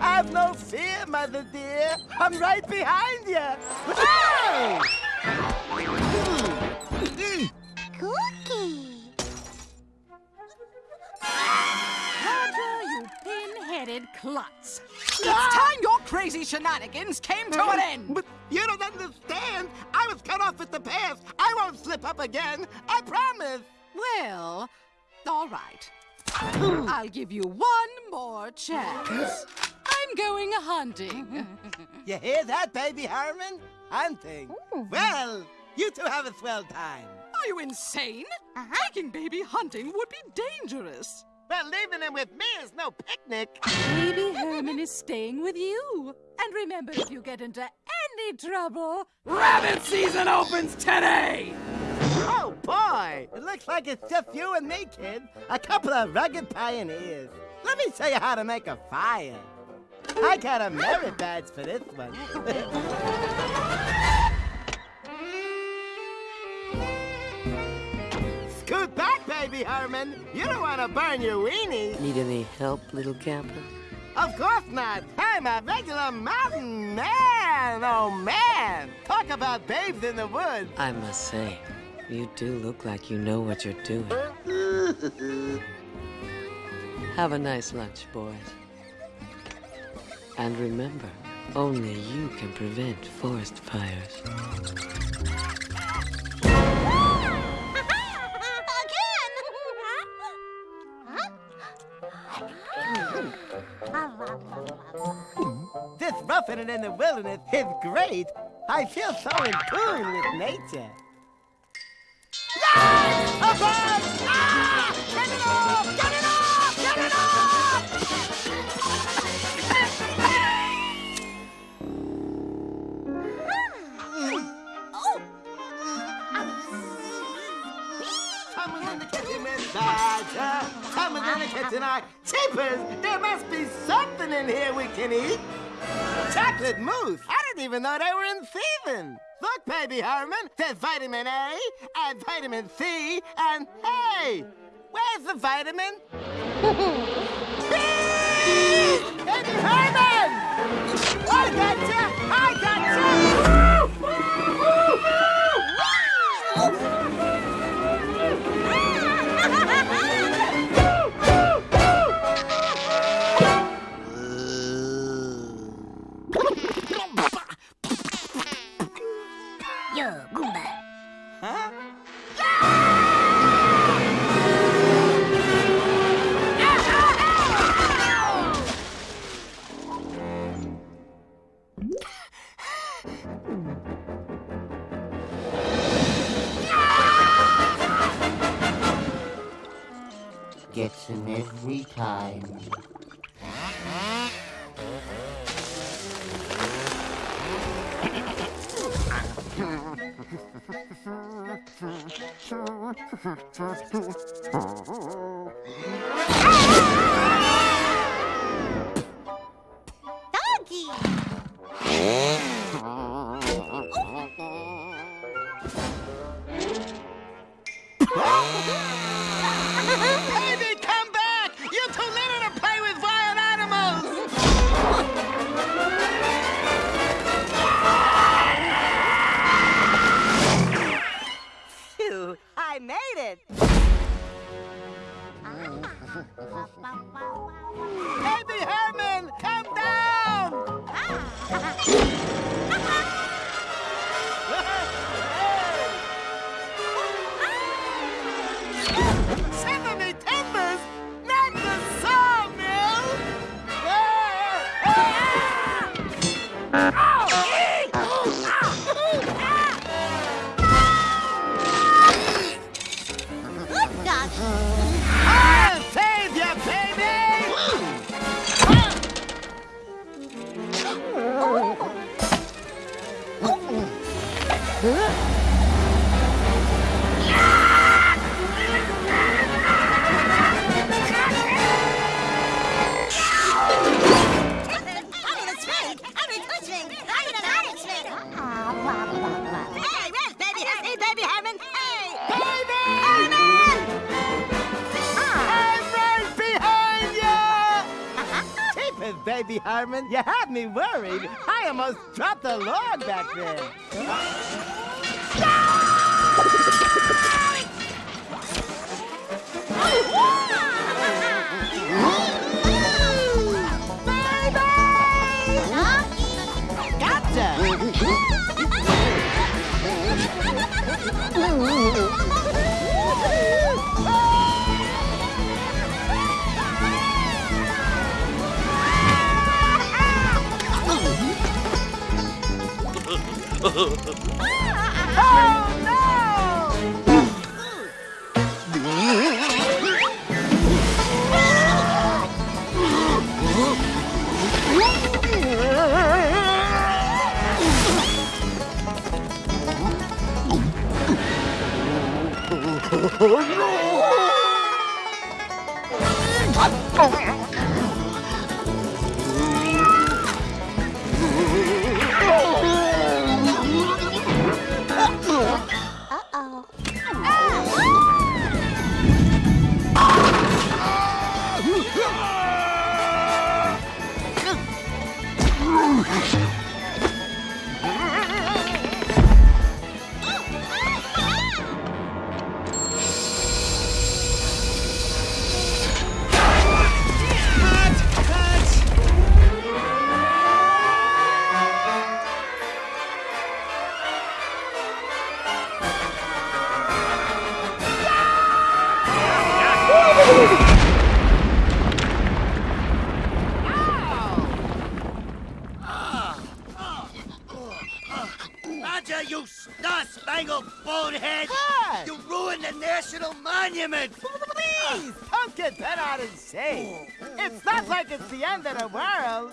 Have no fear, mother dear. I'm right behind you. Whoa! Cookie. Roger, you pin-headed klutz. It's ah! time your crazy shenanigans came to an end. But you don't understand. I was cut off at the pass. I won't slip up again. I promise. Well, all right. I'll give you one more chance. I'm going hunting. You hear that, baby Herman? Hunting. Well, you two have a swell time. Are you insane? Uh-huh. Taking baby hunting would be dangerous. Well, leaving him with me is no picnic. Baby Herman is staying with you. And remember, if you get into any trouble, rabbit season opens today! Oh, boy! It looks like it's just you and me, kid. A couple of rugged pioneers. Let me show you how to make a fire. I got a merit badge for this one. Scoot back, baby Herman. You don't want to burn your weenie. Need any help, little camper? Of course not. I'm a regular mountain man. Oh, man. Talk about babes in the woods. I must say, you do look like you know what you're doing. Have a nice lunch, boys. And remember, only you can prevent forest fires. This roughing in the wilderness is great. I feel so in tune with nature. Ah! Ah! Get it off! Get it off! Are cheapers. There must be something in here we can eat. Chocolate mousse. I didn't even know they were in season. Look, baby Herman, there's vitamin A and vitamin C and hey, where's the vitamin? B! Baby Herman! I! I gotcha! Yo, Goomba. Huh? Gets him every time. Doggy. Oh. Good Herman. You had me worried. I almost dropped the log back there. Oh no! よし! Star-spangled bonehead! You ruined the national monument! Please, don't get bent out of shape. It's not like it's the end of the world.